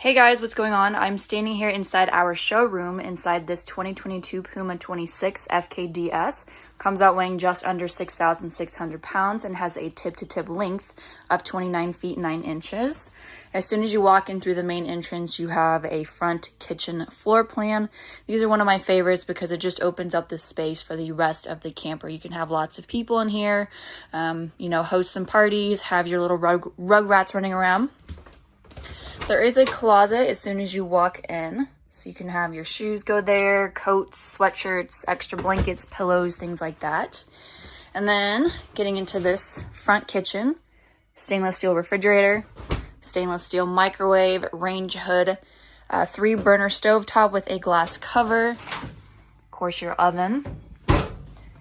Hey guys, what's going on? I'm standing here inside our showroom inside this 2022 Puma 26 FKDS. Comes out weighing just under 6,600 pounds and has a tip-to-tip -tip length of 29 feet 9 inches. As soon as you walk in through the main entrance, you have a front kitchen floor plan. These are one of my favorites because it just opens up the space for the rest of the camper. You can have lots of people in here, um, you know, host some parties, have your little rug, rug rats running around. There is a closet as soon as you walk in. So you can have your shoes go there, coats, sweatshirts, extra blankets, pillows, things like that. And then getting into this front kitchen, stainless steel refrigerator, stainless steel microwave, range hood, uh, three burner stove top with a glass cover, of course your oven,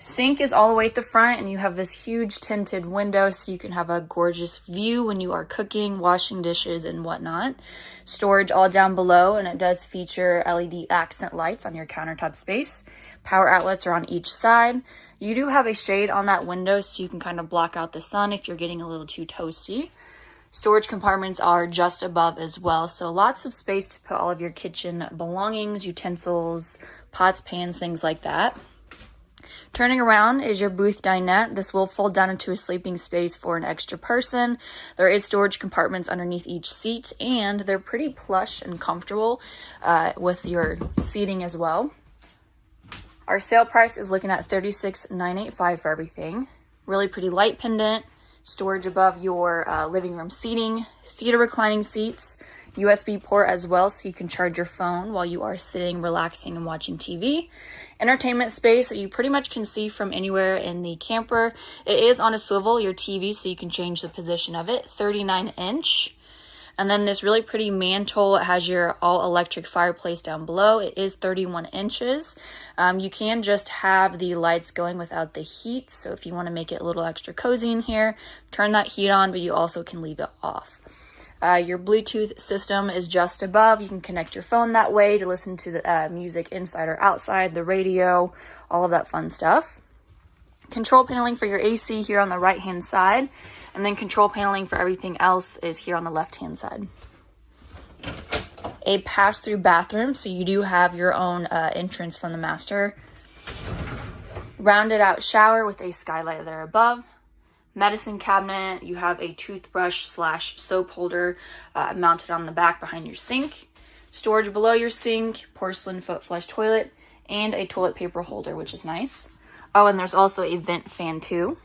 Sink is all the way at the front and you have this huge tinted window so you can have a gorgeous view when you are cooking, washing dishes and whatnot. Storage all down below and it does feature LED accent lights on your countertop space. Power outlets are on each side. You do have a shade on that window so you can kind of block out the sun if you're getting a little too toasty. Storage compartments are just above as well, so lots of space to put all of your kitchen belongings, utensils, pots, pans, things like that. Turning around is your booth dinette. This will fold down into a sleeping space for an extra person. There is storage compartments underneath each seat, and they're pretty plush and comfortable uh, with your seating as well. Our sale price is looking at 36,985 for everything. Really pretty light pendant, storage above your uh, living room seating, theater reclining seats, USB port as well so you can charge your phone while you are sitting, relaxing, and watching TV. Entertainment space that you pretty much can see from anywhere in the camper. It is on a swivel, your TV, so you can change the position of it. 39 inch. And then this really pretty mantle it has your all electric fireplace down below. It is 31 inches. Um, you can just have the lights going without the heat. So if you want to make it a little extra cozy in here, turn that heat on, but you also can leave it off. Uh, your Bluetooth system is just above. You can connect your phone that way to listen to the uh, music inside or outside, the radio, all of that fun stuff. Control paneling for your AC here on the right hand side, and then control paneling for everything else is here on the left hand side. A pass through bathroom, so you do have your own uh, entrance from the master. Rounded out shower with a skylight there above medicine cabinet. You have a toothbrush slash soap holder uh, mounted on the back behind your sink. Storage below your sink, porcelain foot flush toilet, and a toilet paper holder, which is nice. Oh, and there's also a vent fan too.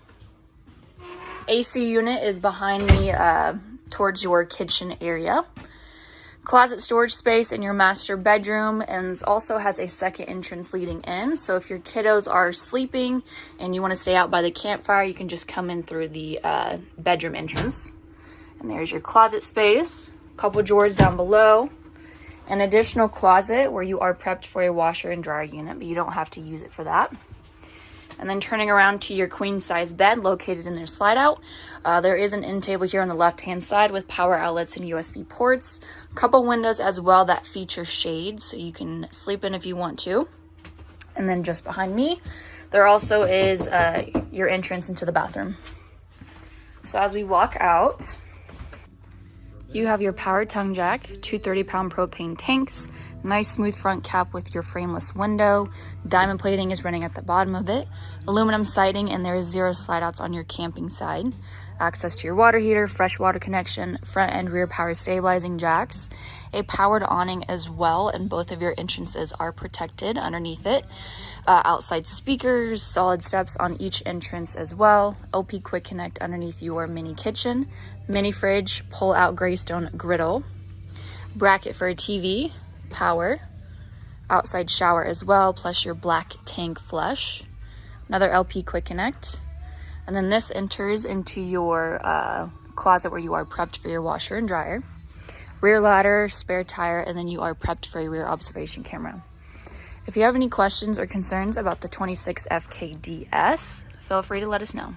AC unit is behind me uh, towards your kitchen area closet storage space in your master bedroom and also has a second entrance leading in. So if your kiddos are sleeping and you want to stay out by the campfire, you can just come in through the uh, bedroom entrance. And there's your closet space, a couple drawers down below, an additional closet where you are prepped for a washer and dryer unit, but you don't have to use it for that. And then turning around to your queen size bed located in their slide out. Uh, there is an end table here on the left hand side with power outlets and USB ports. A couple windows as well that feature shades so you can sleep in if you want to. And then just behind me, there also is uh, your entrance into the bathroom. So as we walk out, you have your power tongue jack, two 30 pound propane tanks, nice smooth front cap with your frameless window. Diamond plating is running at the bottom of it. Aluminum siding and there is zero slide outs on your camping side. Access to your water heater, fresh water connection, front and rear power stabilizing jacks. A powered awning as well and both of your entrances are protected underneath it. Uh, outside speakers, solid steps on each entrance as well. LP Quick Connect underneath your mini kitchen. Mini fridge, pull out Greystone griddle. Bracket for a TV, power. Outside shower as well, plus your black tank flush. Another LP Quick Connect. And then this enters into your uh, closet where you are prepped for your washer and dryer. Rear ladder, spare tire, and then you are prepped for a rear observation camera. If you have any questions or concerns about the 26 FKDS, feel free to let us know.